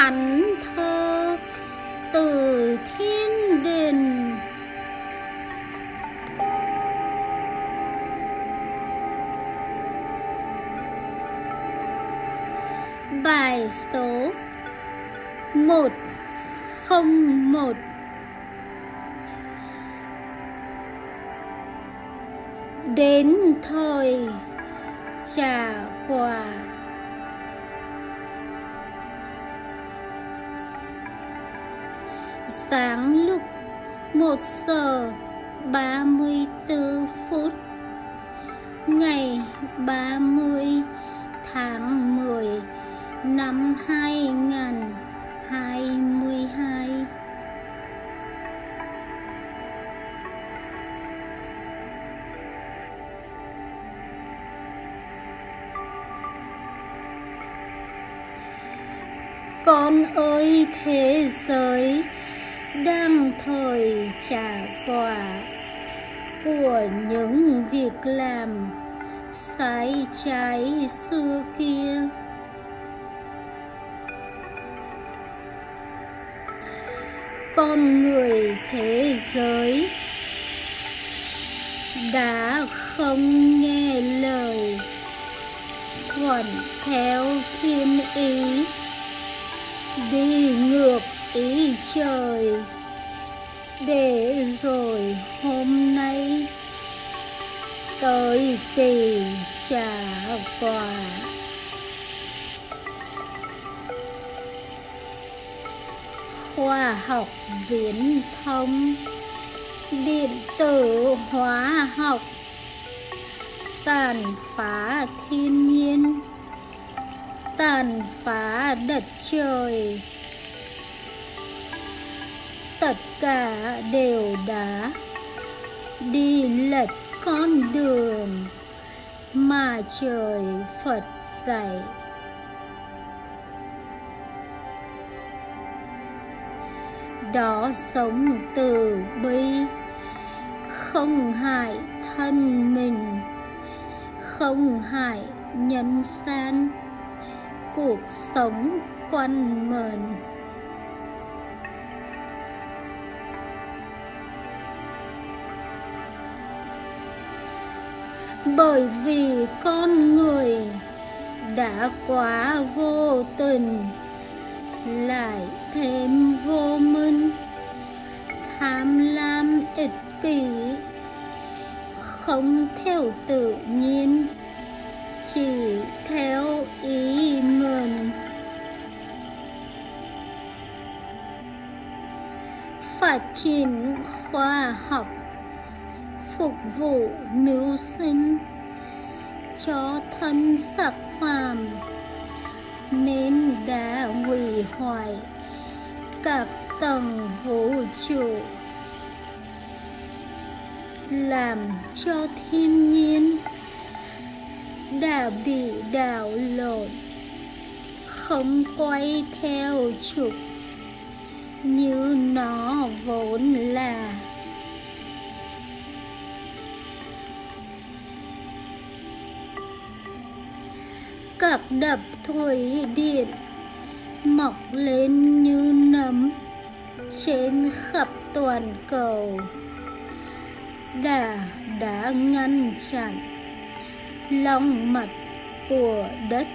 thánh thơ từ thiên đình bài số một không một. Đến thời trả quà sáng lúc một giờ ba mươi 34 phút, ngày ba mươi tháng mười năm hai nghìn hai mươi hai. Con ơi, thế giới đang thời trả quả của những việc làm sai trái xưa kia. Con người thế giới đã không nghe lời thuận theo thiên ý, đi ngược ý trời. Để rồi hôm nay, tới kỳ trả quà. Khoa học viễn thông, điện tử hóa học. Tàn phá thiên nhiên, tàn phá đất trời tất cả đều đã đi lệch con đường mà trời Phật dạy. Đó sống từ bi, không hại thân mình, không hại nhân gian cuộc sống quanh mình bởi vì con người đã quá vô tình, lại thêm vô minh, tham lam ích kỷ, không theo tự nhiên, chỉ theo ý mình. Phát triển khoa học phục vụ mưu sinh cho thân sắc phàm, nên đã hủy hoại các tầng vũ trụ, làm cho thiên nhiên đã bị đảo lộn, không quay theo trục như nó vốn là. Đập đập thủy điện. Mọc lên như nấm trên khắp toàn cầu. Đã đã ngăn chặn lòng mặt của đất.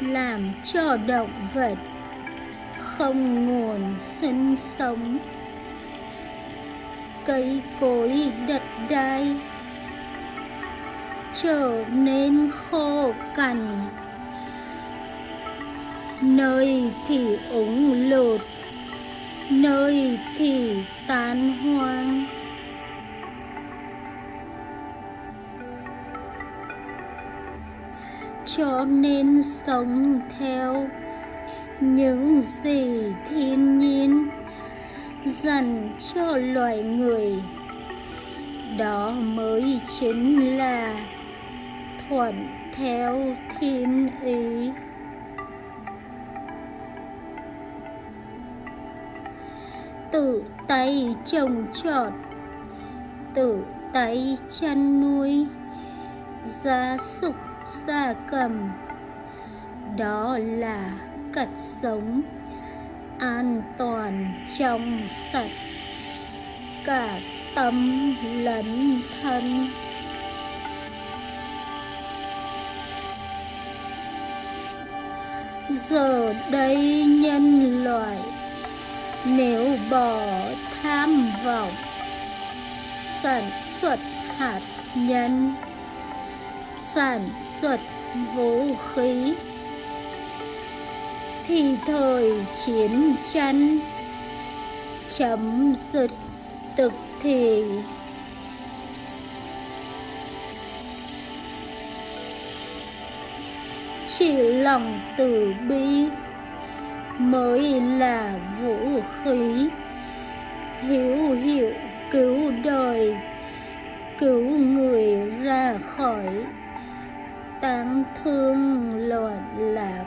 Làm cho động vật không nguồn sinh sống. Cây cối đất đai trở nên khô cằn. Nơi thì úng lụt nơi thì tan hoang. Cho nên sống theo những gì thiên nhiên dành cho loài người, đó mới chính là thuận theo thiên ý. Tự tay trồng trọt, tự tay chăn nuôi, gia súc, gia cầm. Đó là cách sống an toàn trong sạch, cả tâm lẫn thân. Giờ đây nhân loại, nếu bỏ tham vọng, sản xuất hạt nhân, sản xuất vũ khí, thì thời chiến tranh chấm dứt tức thì chỉ lòng từ bi mới là vũ khí. Hiểu hiểu cứu đời, cứu người ra khỏi tang thương loạn lạc.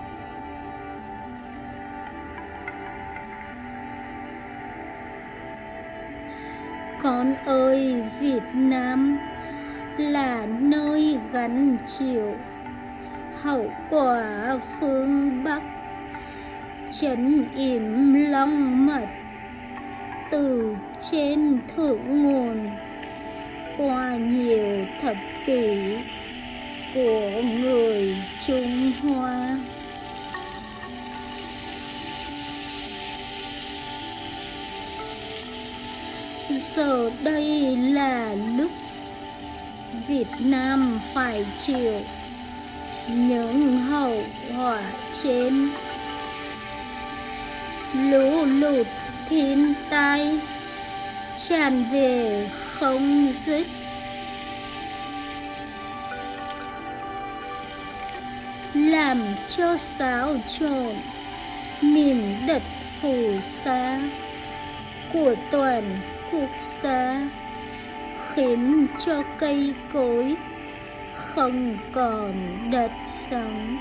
Con ơi, việt nam là nơi gắn chịu hậu quả phương bắc chấn yểm long mật từ trên thượng nguồn qua nhiều thập kỷ của người Trung Hoa. Giờ đây là lúc Việt Nam phải chịu những hậu quả trên lũ lụt thiên tai tràn về không dứt. Làm cho xáo trộn miền đất phù sa của toàn quốc gia, khiến cho cây cối không còn đất sống.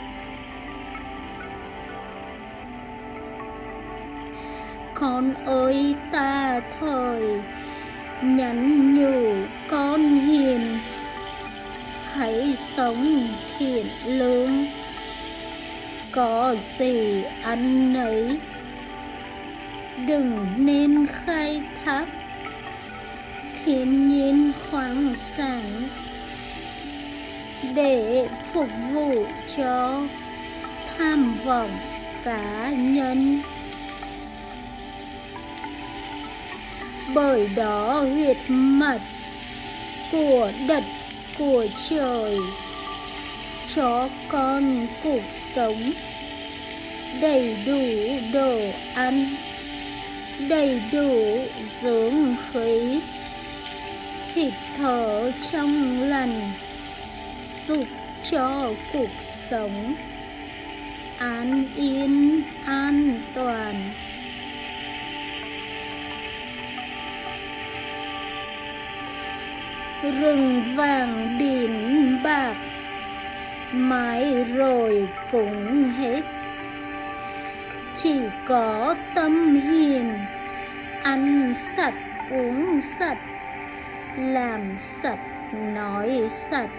Con ơi, ta thời nhắn nhủ con hiền. Hãy sống thiện lương. Có gì ăn nấy. Đừng nên khai thác thiên nhiên khoáng sản để phục vụ cho tham vọng cá nhân. Bởi đó huyệt mật của đất, của trời, cho con cuộc sống đầy đủ đồ ăn, đầy đủ dưỡng khí, hít thở trong lành dục cho cuộc sống. An yên, an toàn. Rừng vàng đìn bạc, mãi rồi cũng hết. Chỉ có tâm hiền, ăn sạch, uống sạch, làm sạch, nói sạch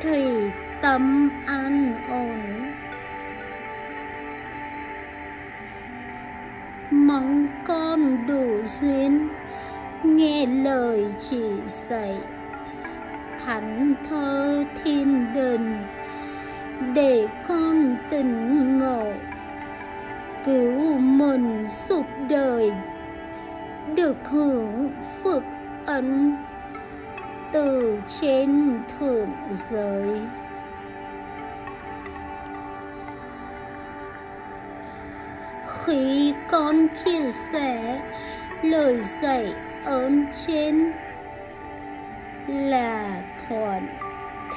thì tâm an ổn. Mong con đủ duyên, nghe lời chỉ dạy. Thánh thơ thiên đình, để con tỉnh ngộ. Cứu mình suốt đời, được hưởng phước ân từ trên thượng giới. Khi con chia sẻ lời dạy ơn trên là thuận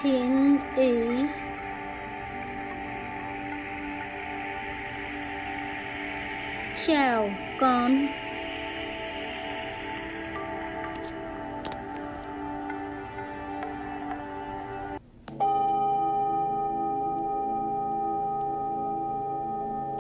thiên ý. Chào con.